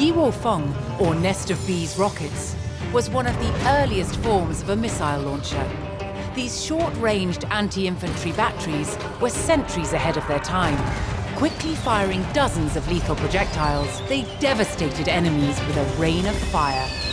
Yiwo Feng, or Nest of Bees rockets, was one of the earliest forms of a missile launcher. These short-ranged anti-infantry batteries were centuries ahead of their time. Quickly firing dozens of lethal projectiles, they devastated enemies with a rain of fire.